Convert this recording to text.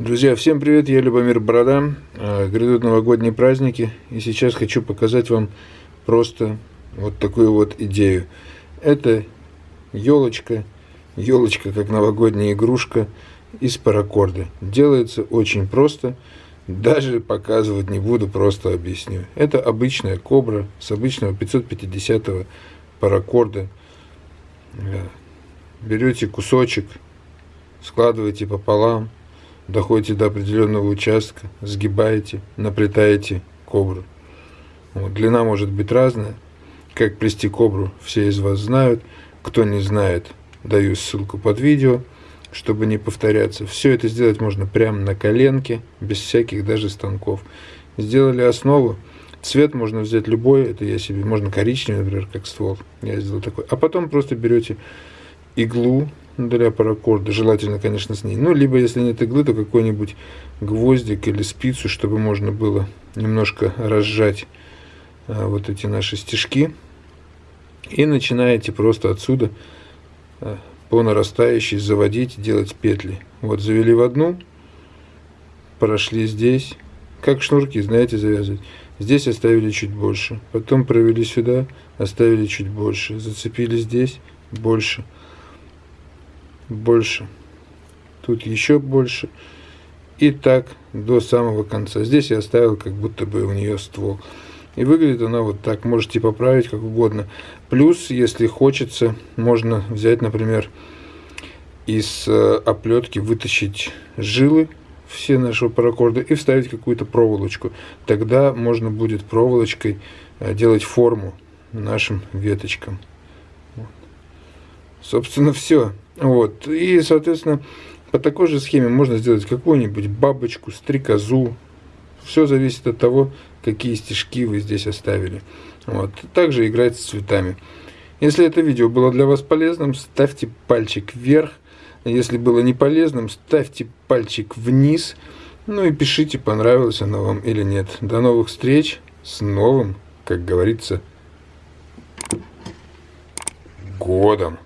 Друзья, всем привет, я Любомир Борода. А, грядут новогодние праздники, и сейчас хочу показать вам просто вот такую вот идею. Это елочка, елочка как новогодняя игрушка из паракорда. Делается очень просто, даже показывать не буду, просто объясню. Это обычная кобра с обычного 550 паракорда. Берете кусочек, складываете пополам, доходите до определенного участка, сгибаете, наплетаете кобру. Вот, длина может быть разная. Как плести кобру, все из вас знают. Кто не знает, даю ссылку под видео, чтобы не повторяться. Все это сделать можно прямо на коленке, без всяких даже станков. Сделали основу. Цвет можно взять любой, это я себе, можно коричневый, например, как ствол. Я сделал такой. А потом просто берете иглу, для паракорда, желательно, конечно, с ней. Ну, либо, если нет иглы, то какой-нибудь гвоздик или спицу, чтобы можно было немножко разжать а, вот эти наши стежки. И начинаете просто отсюда а, по нарастающей заводить, делать петли. Вот завели в одну, прошли здесь, как шнурки, знаете, завязывать. Здесь оставили чуть больше, потом провели сюда, оставили чуть больше, зацепили здесь, больше больше. Тут еще больше. И так до самого конца. Здесь я оставил как будто бы у нее ствол. И выглядит она вот так. Можете поправить как угодно. Плюс, если хочется, можно взять, например, из э, оплетки вытащить жилы все нашего паракорда и вставить какую-то проволочку. Тогда можно будет проволочкой э, делать форму нашим веточкам. Вот. Собственно, все. Вот. И, соответственно, по такой же схеме можно сделать какую-нибудь бабочку, стрекозу. Все зависит от того, какие стежки вы здесь оставили. Вот. Также играть с цветами. Если это видео было для вас полезным, ставьте пальчик вверх. Если было не полезным, ставьте пальчик вниз. Ну и пишите, понравилось оно вам или нет. До новых встреч с новым, как говорится, годом.